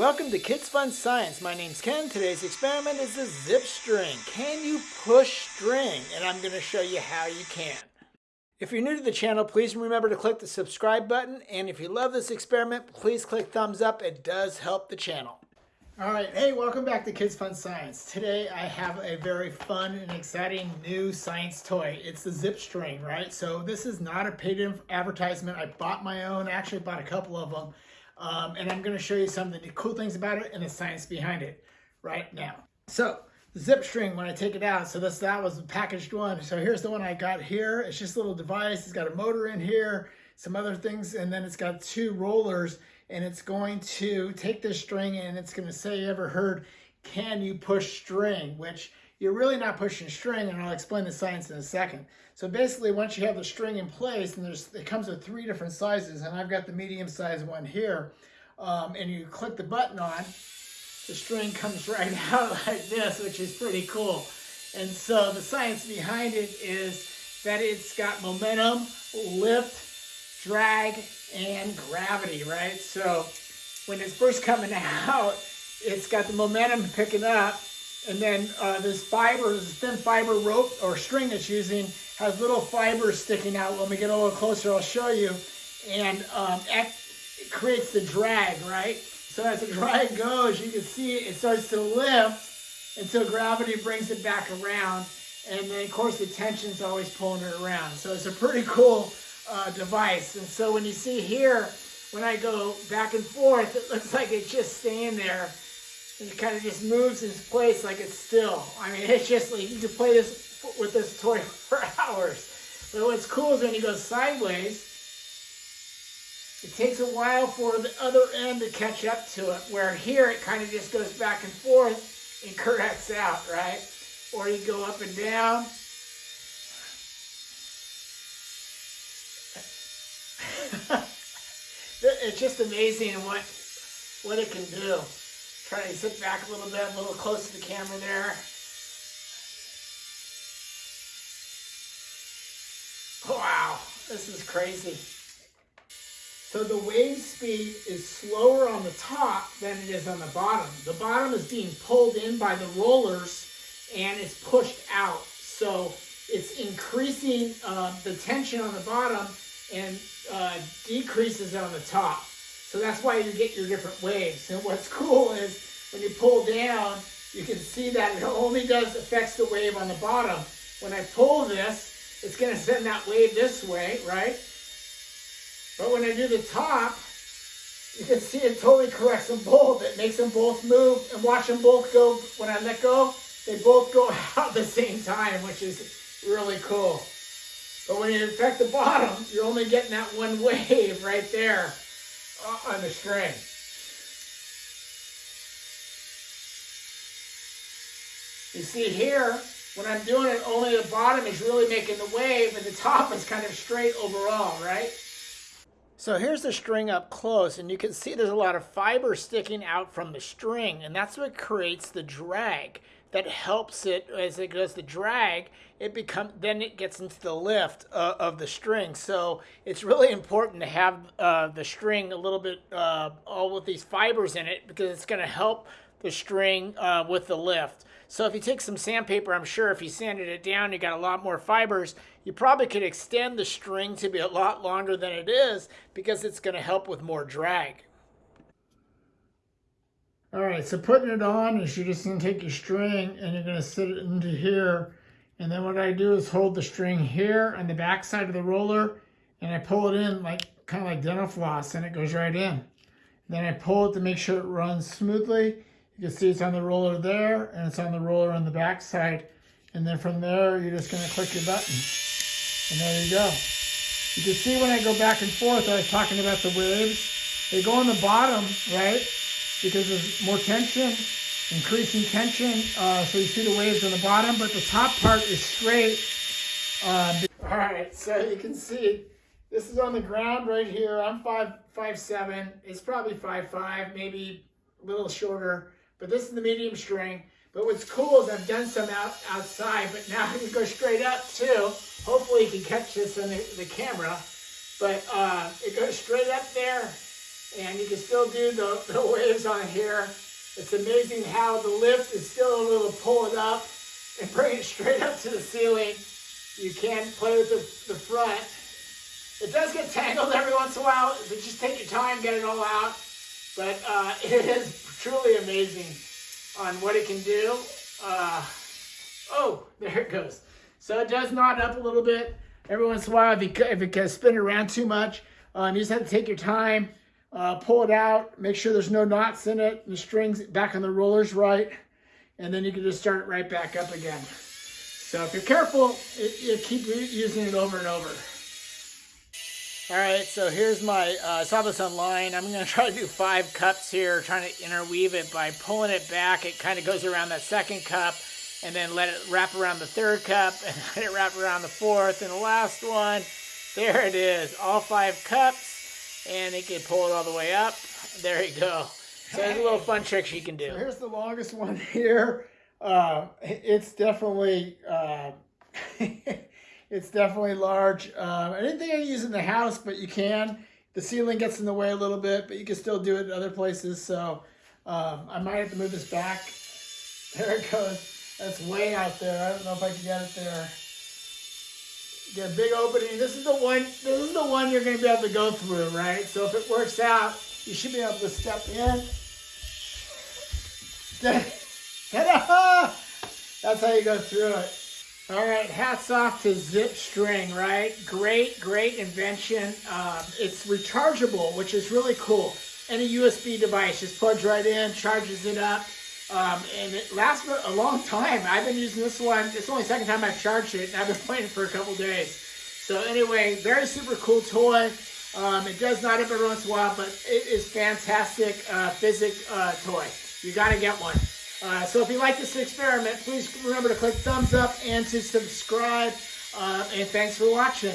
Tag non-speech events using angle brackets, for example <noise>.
Welcome to Kids Fun Science. My name's Ken. Today's experiment is the zip string. Can you push string? And I'm going to show you how you can. If you're new to the channel, please remember to click the subscribe button. And if you love this experiment, please click thumbs up. It does help the channel. All right, hey, welcome back to Kids Fun Science. Today I have a very fun and exciting new science toy. It's the zip string, right? So this is not a paid advertisement. I bought my own, actually bought a couple of them. Um, and I'm going to show you some of the cool things about it and the science behind it right now. So the zip string, when I take it out, so this that was the packaged one. So here's the one I got here. It's just a little device. It's got a motor in here, some other things, and then it's got two rollers, and it's going to take this string and it's going to say, you ever heard, can you push string? Which you're really not pushing string, and I'll explain the science in a second. So basically, once you have the string in place, and there's it comes with three different sizes, and I've got the medium size one here, um, and you click the button on, the string comes <laughs> right out like this, which is pretty cool. And so the science behind it is that it's got momentum, lift, drag, and gravity, right? So when it's first coming <laughs> out, it's got the momentum picking up, and then uh, this fiber, this thin fiber rope or string it's using has little fibers sticking out. When we get a little closer, I'll show you. And um, it creates the drag, right? So as the drag goes, you can see it starts to lift until gravity brings it back around. And then, of course, the tension's always pulling it around. So it's a pretty cool uh, device. And so when you see here, when I go back and forth, it looks like it's just staying there it kind of just moves in place like it's still. I mean, it's just like you can play this with this toy <laughs> for hours. But what's cool is when you go sideways, it takes a while for the other end to catch up to it. Where here it kind of just goes back and forth and <laughs> corrects out, right? Or you go up and down. <laughs> it's just amazing what what it can do. Try to sit back a little bit, a little close to the camera there. Wow, this is crazy. So the wave speed is slower on the top than it is on the bottom. The bottom is being pulled in by the rollers and it's pushed out. So it's increasing uh, the tension on the bottom and uh, decreases on the top. So that's why you get your different waves. And what's cool is when you pull down, you can see that it only does affects the wave on the bottom. When I pull this, it's going to send that wave this way, right? But when I do the top, you can see it totally corrects them both. It makes them both move and watch them both go, when I let go, they both go <laughs> out at the same time, which is really cool. But when you affect the bottom, you're only getting that one <laughs> wave right there Uh, on the string. You see here, when I'm doing it, only the bottom is really making the wave and the top is kind of straight overall, right? So here's the string up close and you can see there's a lot of fiber sticking out from the string and that's what creates the drag that helps it as it goes to drag it become then it gets into the lift uh, of the string. So it's really important to have uh, the string a little bit uh, all with these fibers in it because it's going to help the string uh, with the lift. So if you take some sandpaper I'm sure if you sanded it down you got a lot more fibers you probably could extend the string to be a lot longer than it is because it's going to help with more drag all right, so putting it on is you're just to take your string and you're going to sit it into here. And then what I do is hold the string here on the back side of the roller and I pull it in like kind of like dental floss and it goes right in. Then I pull it to make sure it runs smoothly. You can see it's on the roller there and it's on the roller on the back side. And then from there, you're just going to click your button. And there you go. You can see when I go back and forth, I was talking about the waves. They go on the bottom, right? Because there's more tension, increasing tension. Uh, so you see the waves on the bottom, but the top part is straight. Uh, all right, so you can see this is on the ground right here. I'm five five seven. It's probably five five, maybe a little shorter. But this is the medium string. But what's cool is I've done some out outside, but now <laughs> can go straight up too. Hopefully you can catch this on the, the camera. But uh, it goes straight up there and you can still do the, <laughs> the waves on here. It's amazing how the lift is still able to pull it up and bring it <laughs> straight up to the ceiling. You can play with the, the front. It does get tangled every once in a while, so just take your time, get it all out. But uh, <laughs> it is truly amazing on what it can do. Uh, oh, there it goes. So it does knot up a little bit every once in a while if, you, if it can spin around too much. Um, you just have to take your time, uh, pull it out, make sure there's no knots in it, the strings back on the rollers right, and then you can just start it right back up again. So if you're careful, you keep using it over and over. All right, so here's my, uh, I saw this online. I'm gonna <laughs> try to do five cups here, trying to interweave it by pulling it back. It kind of goes around that second cup and then let it wrap around the third cup <laughs> and let it wrap around the fourth and the last one. There it is, all five cups and it can pull it all the way up. There you go. So there's a little fun tricks you can do. So here's the longest one here. Uh, it's definitely, uh, <laughs> It's definitely large. Um, I didn't think I'd use in the house, but you can. The ceiling gets in the way a little bit, but you can still do it in other places. So um, I might have to move this back. There it goes. That's way out there. I don't know if I can get it there. A big opening. This is the one. This is the one you're going to be able to go through, right? So if it works out, you should be able to step in. Ta-da! That's how you go through it. All right, hats off to Zip String, right? Great, great invention. Um, it's rechargeable, which is really cool. Any USB device just plugs right in, charges it up, um, and it lasts for a long time. I've been using this one. It's the only second time I've charged it, and I've been <laughs> playing it for a couple days. So anyway, very super cool toy. Um, it does not every once in a while, but it is fantastic uh, physic uh, toy. You got to get one. Uh, so if you like this experiment, please remember to click thumbs up and to subscribe. Uh, and thanks for watching.